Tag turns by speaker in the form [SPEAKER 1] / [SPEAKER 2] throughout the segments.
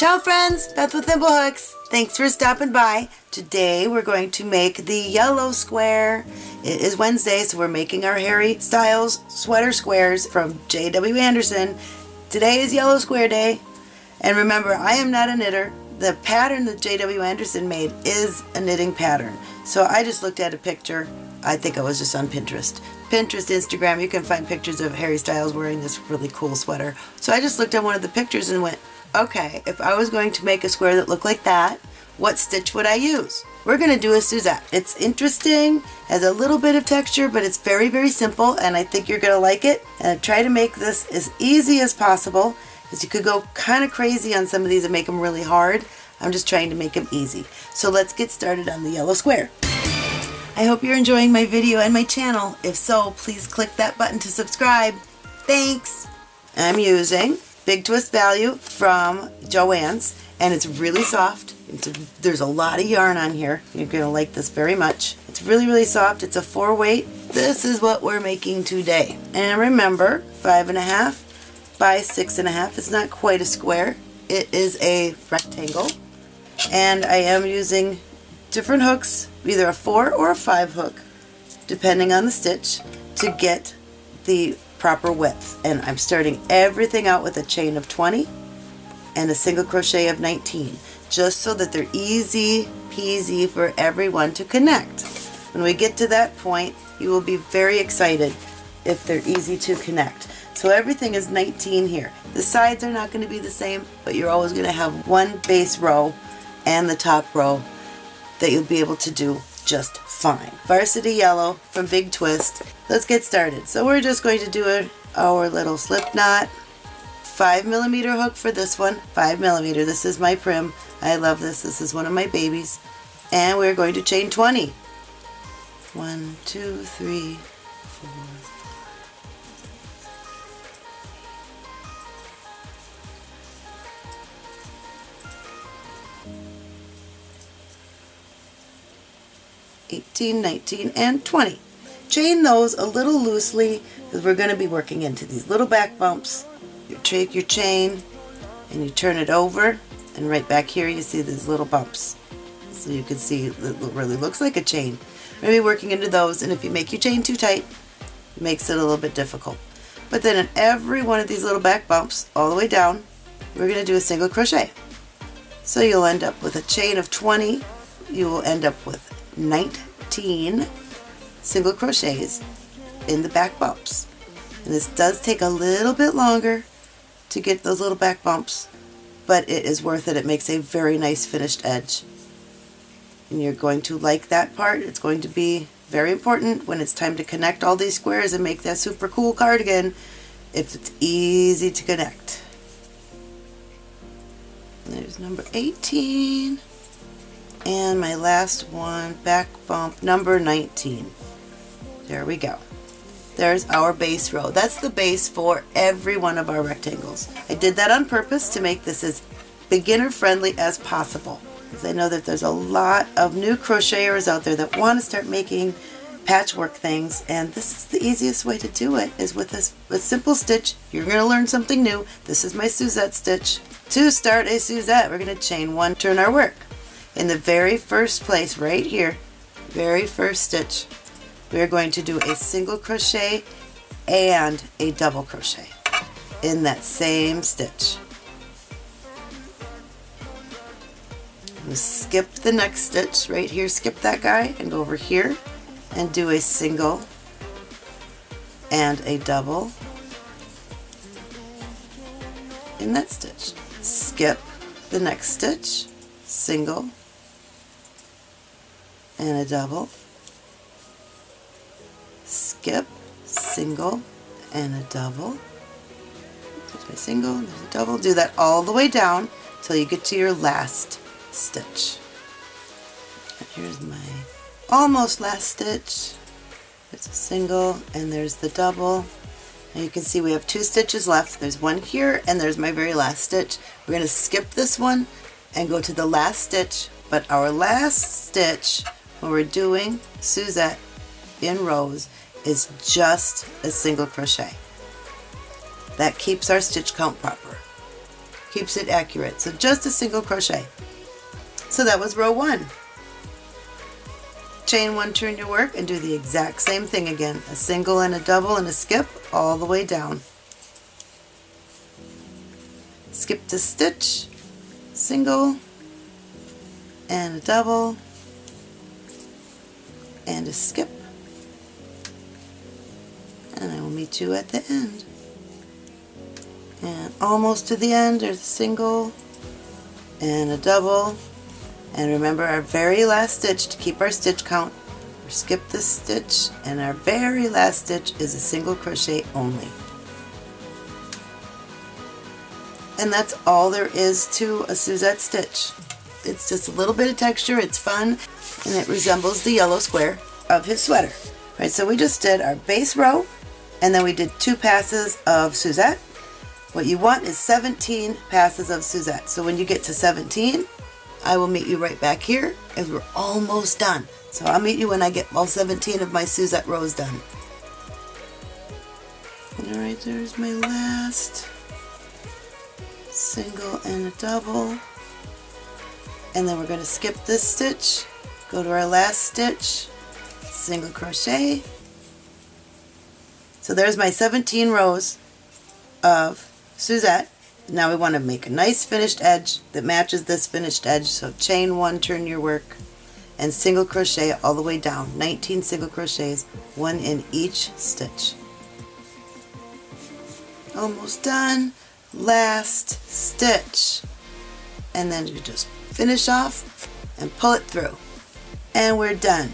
[SPEAKER 1] Ciao friends, Beth with Thimblehooks. Thanks for stopping by. Today we're going to make the yellow square. It is Wednesday, so we're making our Harry Styles sweater squares from J.W. Anderson. Today is yellow square day. And remember, I am not a knitter. The pattern that J.W. Anderson made is a knitting pattern. So I just looked at a picture. I think I was just on Pinterest. Pinterest, Instagram, you can find pictures of Harry Styles wearing this really cool sweater. So I just looked at one of the pictures and went, okay, if I was going to make a square that looked like that, what stitch would I use? We're going to do a Suzette. It's interesting, has a little bit of texture, but it's very, very simple, and I think you're going to like it. And I try to make this as easy as possible, because you could go kind of crazy on some of these and make them really hard. I'm just trying to make them easy. So let's get started on the yellow square. I hope you're enjoying my video and my channel. If so, please click that button to subscribe. Thanks! I'm using Big Twist Value from Joann's and it's really soft. It's a, there's a lot of yarn on here. You're going to like this very much. It's really, really soft. It's a four weight. This is what we're making today. And remember, five and a half by six and a half. It's not quite a square. It is a rectangle. And I am using different hooks, either a four or a five hook, depending on the stitch, to get the proper width. And I'm starting everything out with a chain of 20 and a single crochet of 19, just so that they're easy peasy for everyone to connect. When we get to that point, you will be very excited if they're easy to connect. So everything is 19 here. The sides are not going to be the same, but you're always going to have one base row and the top row that you'll be able to do just fine. Varsity Yellow from Big Twist. Let's get started. So we're just going to do a, our little slip knot. 5 millimeter hook for this one. 5 millimeter. This is my Prim. I love this. This is one of my babies. And we're going to chain 20. 1, 2, 3, 4, 18, 19, and 20. Chain those a little loosely because we're going to be working into these little back bumps. You take your chain and you turn it over and right back here you see these little bumps. So you can see it really looks like a chain. We're going to be working into those and if you make your chain too tight it makes it a little bit difficult. But then in every one of these little back bumps all the way down we're going to do a single crochet. So you'll end up with a chain of 20. You will end up with 19 single crochets in the back bumps. And this does take a little bit longer to get those little back bumps, but it is worth it. It makes a very nice finished edge. And you're going to like that part. It's going to be very important when it's time to connect all these squares and make that super cool cardigan if it's easy to connect. There's number 18 and my last one back bump number 19 there we go. There's our base row. That's the base for every one of our rectangles. I did that on purpose to make this as beginner friendly as possible because I know that there's a lot of new crocheters out there that want to start making patchwork things and this is the easiest way to do it is with this a simple stitch. You're going to learn something new. This is my Suzette stitch. To start a Suzette we're going to chain one turn our work in the very first place right here very first stitch we're going to do a single crochet and a double crochet in that same stitch. Skip the next stitch right here. Skip that guy and go over here and do a single and a double in that stitch. Skip the next stitch single and a double, skip, single, and a double, there's my single, there's a double, do that all the way down till you get to your last stitch. And here's my almost last stitch, there's a single and there's the double, and you can see we have two stitches left. There's one here and there's my very last stitch. We're going to skip this one and go to the last stitch, but our last stitch when we're doing Suzette in rows is just a single crochet. That keeps our stitch count proper. keeps it accurate. So just a single crochet. So that was row one. Chain one, turn your work, and do the exact same thing again. A single and a double and a skip all the way down. Skip to stitch, single, and a double, and a skip. And I will meet you at the end. And almost to the end, there's a single and a double. And remember our very last stitch to keep our stitch count. We skip this stitch and our very last stitch is a single crochet only. And that's all there is to a Suzette stitch. It's just a little bit of texture, it's fun, and it resembles the yellow square of his sweater. Right, so we just did our base row, and then we did two passes of Suzette. What you want is 17 passes of Suzette. So when you get to 17, I will meet you right back here as we're almost done. So I'll meet you when I get all 17 of my Suzette rows done. Alright, there's my last single and a double and then we're going to skip this stitch go to our last stitch single crochet. So there's my 17 rows of Suzette. Now we want to make a nice finished edge that matches this finished edge. So chain one turn your work and single crochet all the way down. 19 single crochets one in each stitch. Almost done. Last stitch. And then you just finish off and pull it through and we're done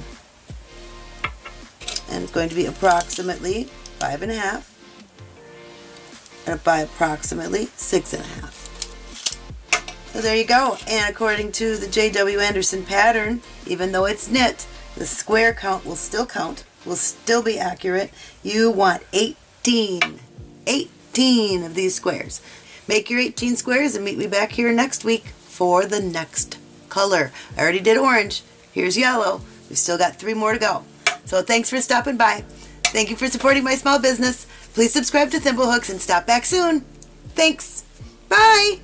[SPEAKER 1] and it's going to be approximately five and a half and by approximately six and a half so there you go and according to the J.W. Anderson pattern even though it's knit the square count will still count will still be accurate you want 18 18 18 of these squares. Make your 18 squares and meet me back here next week for the next color. I already did orange. Here's yellow. We've still got three more to go. So thanks for stopping by. Thank you for supporting my small business. Please subscribe to Thimblehooks and stop back soon. Thanks. Bye.